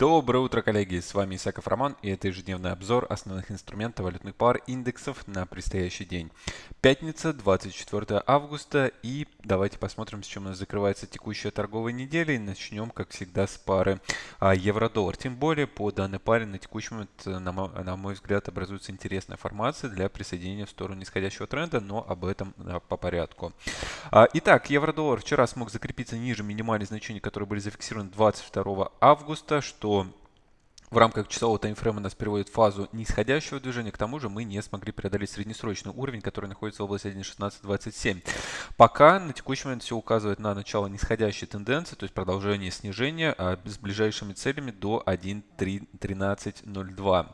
Доброе утро, коллеги! С вами Исаков Роман и это ежедневный обзор основных инструментов валютных пар индексов на предстоящий день. Пятница, 24 августа и давайте посмотрим, с чем у нас закрывается текущая торговая неделя и начнем, как всегда, с пары а, евро-доллар. Тем более, по данной паре на текущий момент, на мой, на мой взгляд, образуется интересная формация для присоединения в сторону нисходящего тренда, но об этом по порядку. А, итак, евро-доллар вчера смог закрепиться ниже минимальных значений, которые были зафиксированы 22 августа, что в рамках часового таймфрейма нас переводит в фазу нисходящего движения. К тому же мы не смогли преодолеть среднесрочный уровень, который находится в области 1.1627. Пока на текущий момент все указывает на начало нисходящей тенденции, то есть продолжение снижения а с ближайшими целями до 1.1302.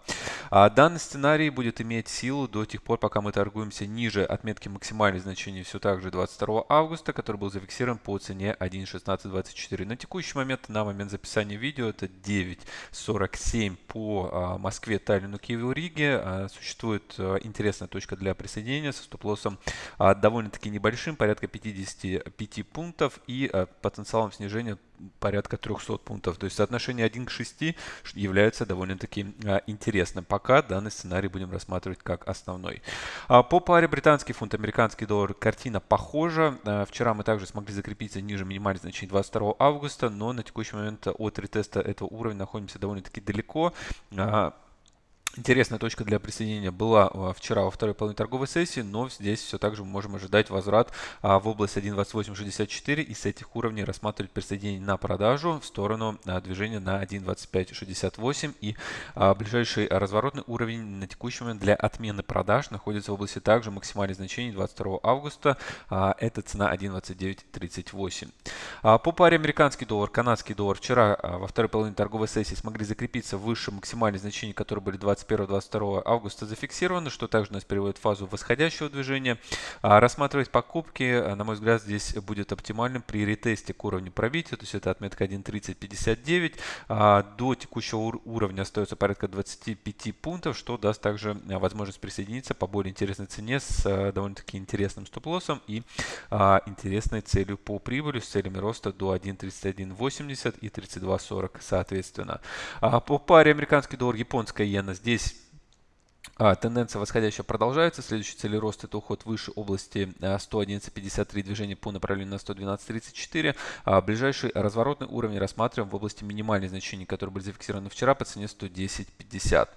А данный сценарий будет иметь силу до тех пор, пока мы торгуемся ниже отметки максимальных значений все так же 22 августа, который был зафиксирован по цене 1.1624. На текущий момент, на момент записания видео, это 9.47 7 по а, Москве, Таллину, Киеву, Риге. А, существует интересная точка для присоединения со стоп-лоссом довольно-таки небольшим, порядка 55 пунктов и потенциалом снижения порядка 300 пунктов. То есть соотношение 1 к 6 является довольно-таки интересным. Пока данный сценарий будем рассматривать как основной. По паре британский фунт, американский доллар картина похожа. Вчера мы также смогли закрепиться ниже минимальных значений 22 августа, но на текущий момент от ретеста этого уровня находимся довольно-таки далеко. Интересная точка для присоединения была а, вчера во второй половине торговой сессии, но здесь все так же мы можем ожидать возврат а, в область 1.2864 и с этих уровней рассматривать присоединение на продажу в сторону а, движения на 1.2568 и ближайший разворотный уровень на текущий момент для отмены продаж находится в области также максимальных значений 22 августа, это цена 1.2938. По паре американский доллар, канадский доллар вчера во второй половине торговой сессии смогли закрепиться выше максимальных значений, которые были 20 21-22 августа зафиксировано, что также нас переводит в фазу восходящего движения. А рассматривать покупки, э, на мой взгляд, здесь будет оптимальным при ретесте к уровню пробития, то есть это отметка 1.3059. А до текущего уровня остается порядка 25 пунктов, что даст также э, возможность присоединиться по более интересной цене с э, довольно-таки интересным стоп-лоссом и а, интересной целью по прибыли с целями роста до 1.3180 и 32.40 соответственно. А по паре американский доллар, японская иена здесь здесь а, тенденция восходящая продолжается. Следующий цель роста это уход выше области 111.53, а, движение по направлению на 112.34. А, ближайший разворотный уровень рассматриваем в области минимальных значений, которые были зафиксированы вчера по цене 110.50.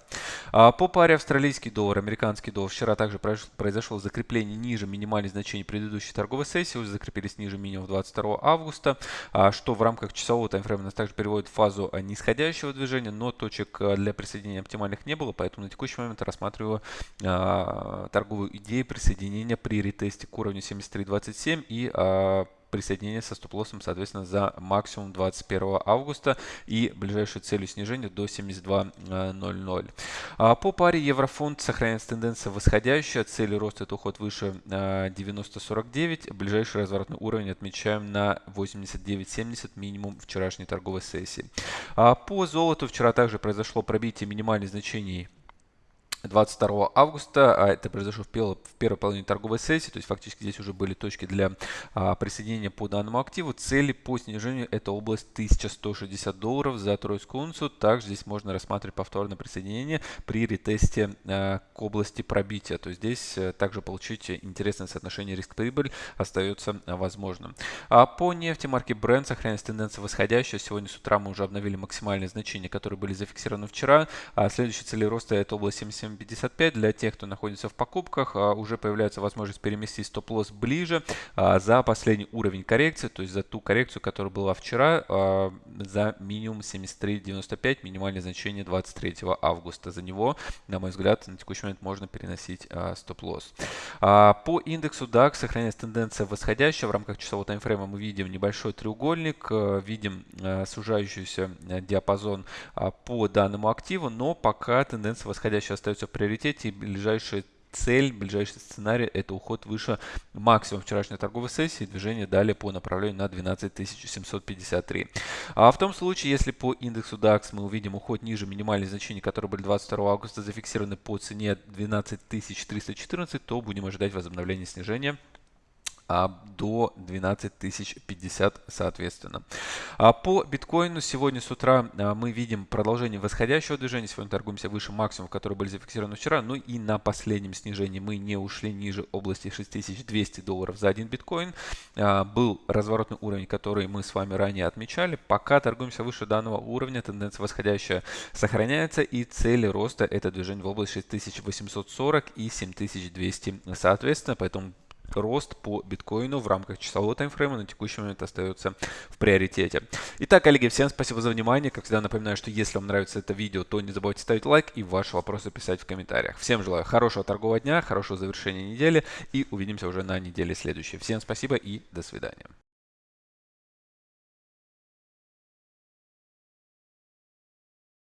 А, по паре австралийский доллар, американский доллар вчера также произошло закрепление ниже минимальных значений предыдущей торговой сессии, уже закрепились ниже минимум 22 августа, а, что в рамках часового таймфрейма нас также переводит в фазу нисходящего движения, но точек для присоединения оптимальных не было, поэтому на текущий момент рассматриваем рассматриваю э, торговую идею присоединения при ретесте к уровню 73.27 и э, присоединение со стоп-лоссом, соответственно, за максимум 21 августа и ближайшую целью снижения до 72.00. А по паре еврофунт сохраняется тенденция восходящая. Целью роста это уход выше 90.49. Ближайший разворотный уровень отмечаем на 89.70 минимум вчерашней торговой сессии. А по золоту вчера также произошло пробитие минимальных значений 22 августа, а это произошло в, первой, половине торговой сессии, то есть фактически здесь уже были точки для а, присоединения по данному активу. Цели по снижению это область 1160 долларов за тройскую унцию. Также здесь можно рассматривать повторное присоединение при ретесте а, к области пробития. То есть здесь а, также получить интересное соотношение риск-прибыль остается возможным. А по нефти марки Brent сохраняется тенденция восходящая. Сегодня с утра мы уже обновили максимальные значения, которые были зафиксированы вчера. А следующие цели роста это область 77 7.55 для тех, кто находится в покупках, а, уже появляется возможность переместить стоп-лосс ближе а, за последний уровень коррекции, то есть за ту коррекцию, которая была вчера, а, за минимум 73.95, минимальное значение 23 августа. За него, на мой взгляд, на текущий момент можно переносить стоп-лосс. По индексу DAX сохраняется тенденция восходящая. В рамках часового таймфрейма мы видим небольшой треугольник, видим сужающийся диапазон по данному активу, но пока тенденция восходящая остается приоритете. И ближайшая цель, ближайший сценарий – это уход выше максимум вчерашней торговой сессии. Движение далее по направлению на 12753. А в том случае, если по индексу DAX мы увидим уход ниже минимальных значений, которые были 22 августа зафиксированы по цене 12314, то будем ожидать возобновления снижения до 12 тысяч 50 соответственно. А по биткоину сегодня с утра мы видим продолжение восходящего движения. Сегодня торгуемся выше максимумов, которые были зафиксированы вчера. Ну и на последнем снижении мы не ушли ниже области 6200 долларов за один биткоин. Был разворотный уровень, который мы с вами ранее отмечали. Пока торгуемся выше данного уровня, тенденция восходящая сохраняется и цели роста это движение в область 6840 и 7200 соответственно. Поэтому рост по биткоину в рамках часового таймфрейма на текущий момент остается в приоритете. Итак, коллеги, всем спасибо за внимание. Как всегда напоминаю, что если вам нравится это видео, то не забывайте ставить лайк и ваши вопросы писать в комментариях. Всем желаю хорошего торгового дня, хорошего завершения недели и увидимся уже на неделе следующей. Всем спасибо и до свидания.